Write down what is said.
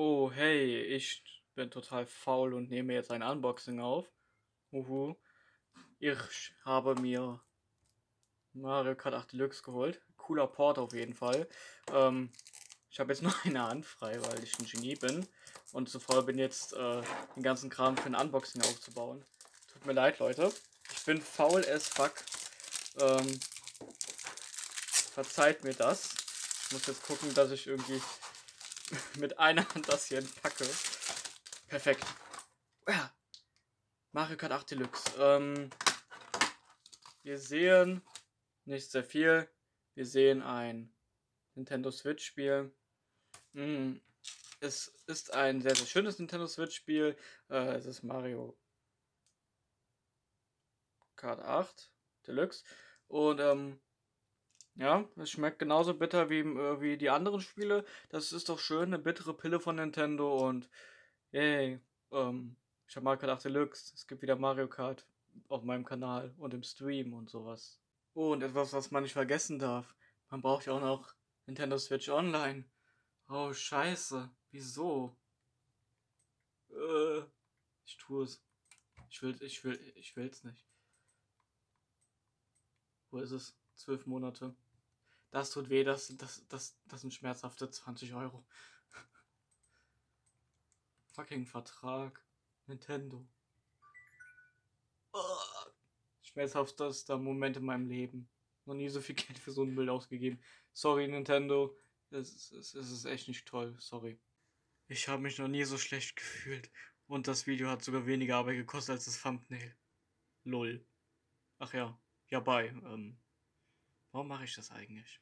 Oh, hey, ich bin total faul und nehme jetzt ein Unboxing auf. Uhu. Ich habe mir Mario Kart 8 Deluxe geholt. Cooler Port auf jeden Fall. Ähm, ich habe jetzt nur eine Hand frei, weil ich ein Genie bin. Und zu faul bin jetzt, äh, den ganzen Kram für ein Unboxing aufzubauen. Tut mir leid, Leute. Ich bin faul as fuck. Ähm, verzeiht mir das. Ich muss jetzt gucken, dass ich irgendwie mit einer Hand das hier packe. Perfekt. Ja. Mario Kart 8 Deluxe. Ähm, wir sehen nicht sehr viel. Wir sehen ein Nintendo Switch Spiel. Mm, es ist ein sehr, sehr schönes Nintendo Switch Spiel. Äh, es ist Mario Kart 8 Deluxe. Und ähm, ja, es schmeckt genauso bitter wie, äh, wie die anderen Spiele. Das ist doch schön, eine bittere Pille von Nintendo und yay, ähm, ich habe Mario Kart 8 Deluxe. Es gibt wieder Mario Kart auf meinem Kanal und im Stream und sowas. Oh, und etwas, was man nicht vergessen darf. Man braucht ja auch noch Nintendo Switch Online. Oh, scheiße. Wieso? Äh, ich tue es. Ich will, ich will, ich will's nicht. Wo ist es? Zwölf Monate. Das tut weh, das, das, das, das sind schmerzhafte 20 Euro. Fucking Vertrag. Nintendo. Schmerzhaftester Moment in meinem Leben. Noch nie so viel Geld für so ein Bild ausgegeben. Sorry, Nintendo. Es ist, es ist echt nicht toll. Sorry. Ich habe mich noch nie so schlecht gefühlt. Und das Video hat sogar weniger Arbeit gekostet als das Thumbnail. Lol. Ach ja. Ja, bei. Ähm, warum mache ich das eigentlich?